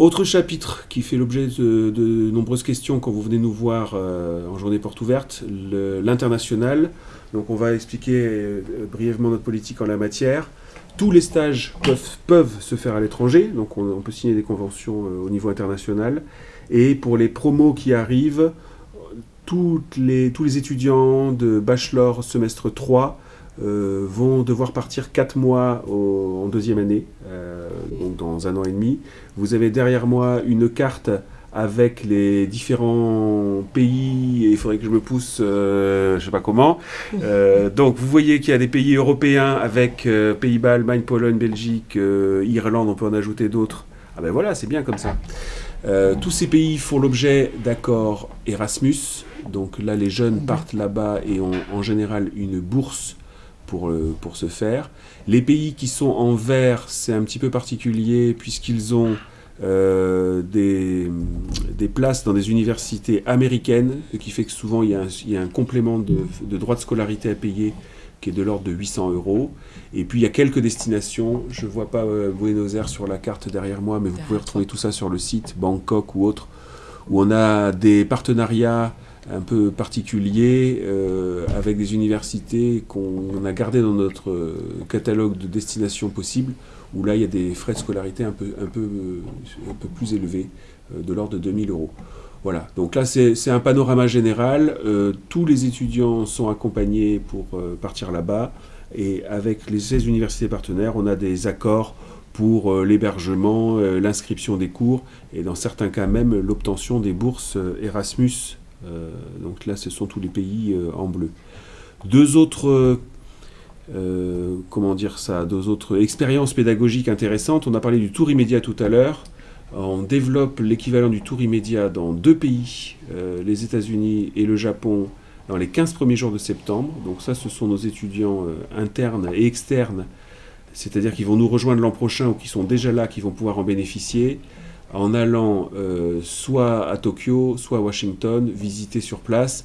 Autre chapitre qui fait l'objet de, nombreuses questions quand vous venez nous voir euh, en journée porte ouverte, l'international. Donc on va expliquer euh, brièvement notre politique en la matière. Tous les stages peuvent, se faire à l'étranger, donc on, peut signer des conventions euh, au niveau international. Et pour les promos qui arrivent, les, tous les étudiants de bachelor semestre 3 euh, vont devoir partir 4 mois en deuxième année, euh, donc dans un an et demi. Vous avez derrière moi une carte avec les différents pays, et il faudrait que je me pousse, euh, je ne sais pas comment. donc vous voyez qu'il y a des pays européens avec Pays-Bas, Allemagne, Pologne, Belgique, Irlande, on peut en ajouter d'autres. Ah ben voilà, c'est bien comme ça. tous ces pays font l'objet d'accords Erasmus, donc là les jeunes partent là-bas et ont en général une bourse pour, euh, pour ce faire. Les pays qui sont en vert, c'est un petit peu particulier puisqu'ils ont euh, des, des, places dans des universités américaines, ce qui fait que souvent il y a un, il y a un complément de, de, droit de scolarité à payer qui est de l'ordre de 800 euros. Et puis il y a quelques destinations, je ne vois pas euh, Buenos Aires sur la carte derrière moi, mais vous pouvez retrouver tout ça sur le site, Bangkok ou autre, où on a des partenariats un peu particulier euh, avec des universités qu'on a gardées dans notre euh, catalogue de destinations possibles, où là il y a des frais de scolarité un peu, plus élevés, euh, de l'ordre de 2000 euros. Voilà, donc là c'est un panorama général, tous les étudiants sont accompagnés pour partir là-bas, et avec les 16 universités partenaires, on a des accords pour l'hébergement, l'inscription des cours, et dans certains cas même l'obtention des bourses Erasmus. euh, donc là, ce sont tous les pays euh, en bleu. Deux autres euh, comment dire ça, deux autres expériences pédagogiques intéressantes. On a parlé du tour immédiat tout à l'heure. On développe l'équivalent du tour immédiat dans deux pays, les États-Unis et le Japon, dans les 15 premiers jours de septembre. Donc ça, ce sont nos étudiants internes et externes, c'est-à-dire qu'ils vont nous rejoindre l'an prochain ou qui sont déjà là, qui vont pouvoir en bénéficier en allant euh, soit à Tokyo, soit à Washington, visiter sur place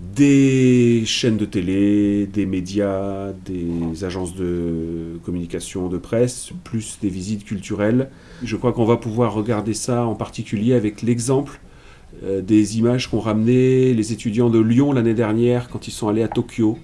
des chaînes de télé, des médias, des agences de communication, de presse, plus des visites culturelles. Je crois qu'on va pouvoir regarder ça en particulier avec l'exemple euh, des images qu'ont ramené les étudiants de Lyon l'année dernière quand ils sont allés à Tokyo.